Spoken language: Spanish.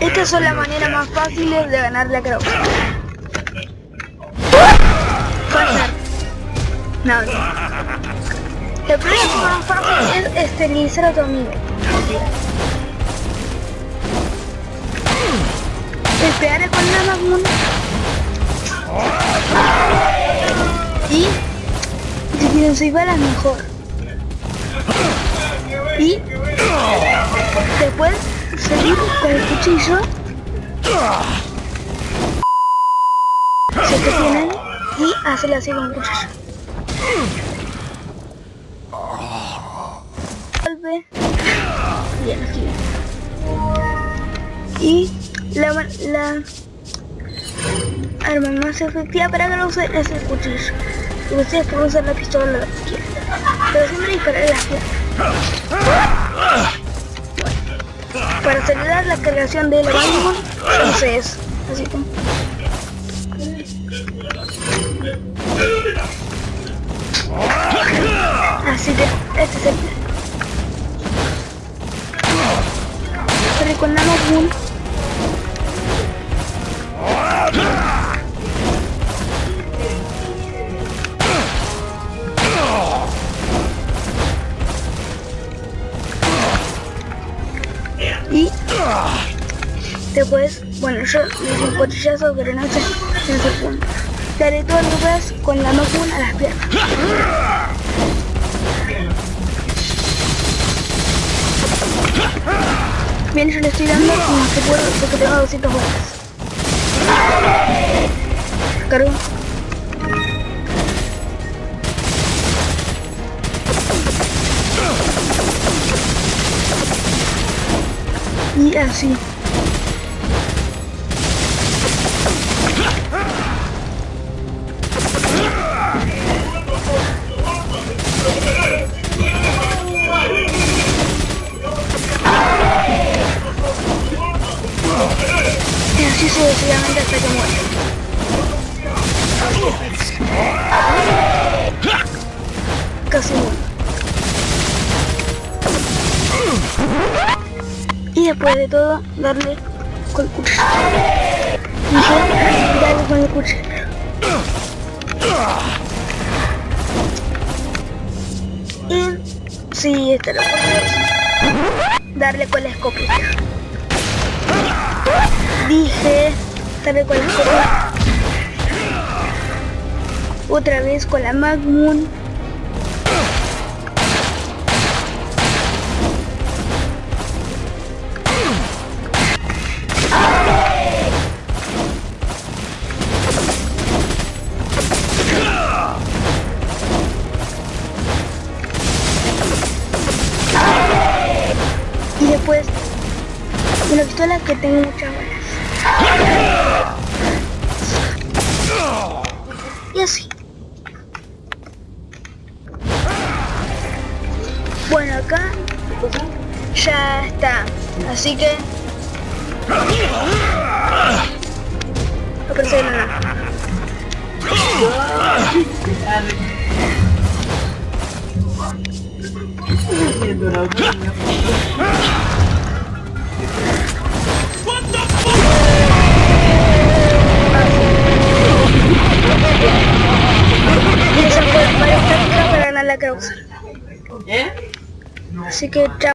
Estas son las maneras más fáciles de ganar la cruz. Pasar. No, no. El problema más fácil es esterilizar a tu amigo. Esperar con la Magnum. Y si quieren seis balas mejor. Y después seguir con el cuchillo. Se te tienen y hacerle así con el cuchillo. Vuelve. Bien, aquí. Y la, la arma más efectiva para que lo use es el cuchillo. Y ustedes pueden usar la pistola quieran. Pero siempre disparar las piernas. Para acelerar la cargación del Magnum, entonces así como. Así que este es el. Pero con y después, bueno yo le un cuchillazo no sé, en segundo. Le haré todo lo que puedas con la Magnum a las piernas. Bien, yo le estoy dando como que puedo porque tengo 200 balas. Cargo. Y así. Y así sucesivamente hasta que muera. Casi muere. Y después de todo, darle con el cuchillo. Dije, darle con el cuchillo. Y sí, esta es la forma. Darle con la escopeta. Dije, darle con la escopeta. Otra vez con la Magnum. Después, una pistola que tengo muchas balas. Y así. Bueno, acá ya está. Así que... Aparece la nada. Causa. ¿Eh? Así que chao.